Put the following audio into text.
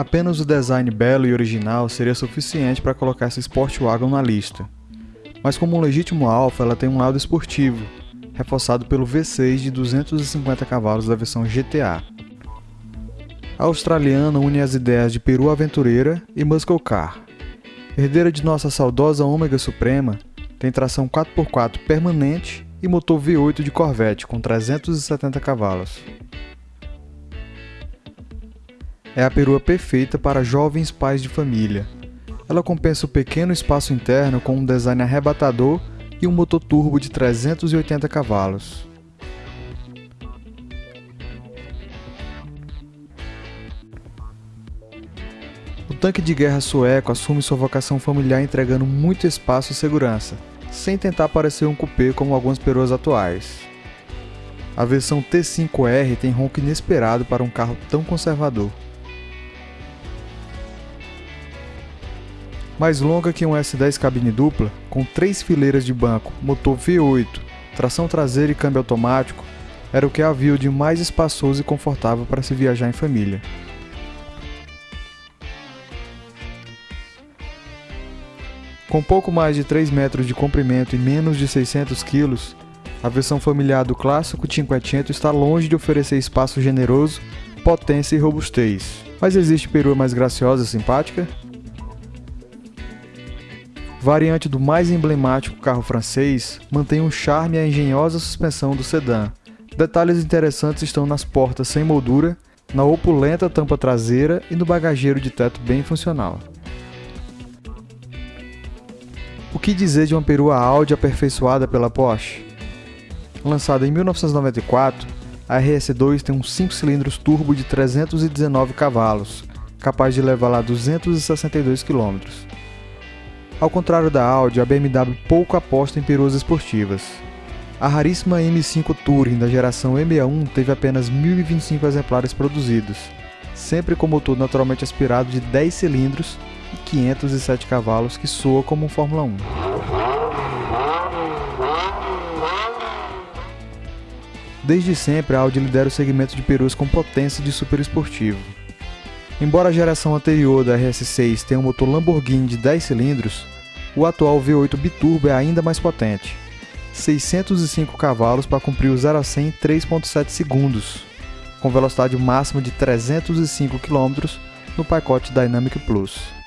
Apenas o design belo e original seria suficiente para colocar essa Sportwagon na lista. Mas como um legítimo Alfa, ela tem um lado esportivo, reforçado pelo V6 de 250 cavalos da versão GTA. A australiana une as ideias de Peru Aventureira e Muscle Car. Herdeira de nossa saudosa Ômega Suprema, tem tração 4x4 permanente e motor V8 de Corvette com 370 cavalos. É a perua perfeita para jovens pais de família. Ela compensa o pequeno espaço interno com um design arrebatador e um motor turbo de 380 cavalos. O tanque de guerra sueco assume sua vocação familiar entregando muito espaço e segurança, sem tentar parecer um coupé como algumas peruas atuais. A versão T5R tem ronco inesperado para um carro tão conservador. Mais longa que um S10 cabine dupla, com três fileiras de banco, motor V8, tração traseira e câmbio automático, era o que havia de mais espaçoso e confortável para se viajar em família. Com pouco mais de 3 metros de comprimento e menos de 600 kg, a versão familiar do clássico Cinquecento está longe de oferecer espaço generoso, potência e robustez. Mas existe perua mais graciosa e simpática? Variante do mais emblemático carro francês, mantém o charme e a engenhosa suspensão do sedã. Detalhes interessantes estão nas portas sem moldura, na opulenta tampa traseira e no bagageiro de teto bem funcional. O que dizer de uma perua Audi aperfeiçoada pela Porsche? Lançada em 1994, a RS2 tem um 5 cilindros turbo de 319 cavalos, capaz de levar lá 262 km. Ao contrário da Audi, a BMW pouco aposta em peruas esportivas. A raríssima M5 Touring da geração M61 teve apenas 1.025 exemplares produzidos, sempre com motor naturalmente aspirado de 10 cilindros e 507 cavalos que soa como um Fórmula 1. Desde sempre, a Audi lidera o segmento de perus com potência de super esportivo. Embora a geração anterior da RS6 tenha um motor Lamborghini de 10 cilindros, o atual V8 biturbo é ainda mais potente. 605 cavalos para cumprir o 0 a 100 em 3.7 segundos, com velocidade máxima de 305 km no pacote Dynamic Plus.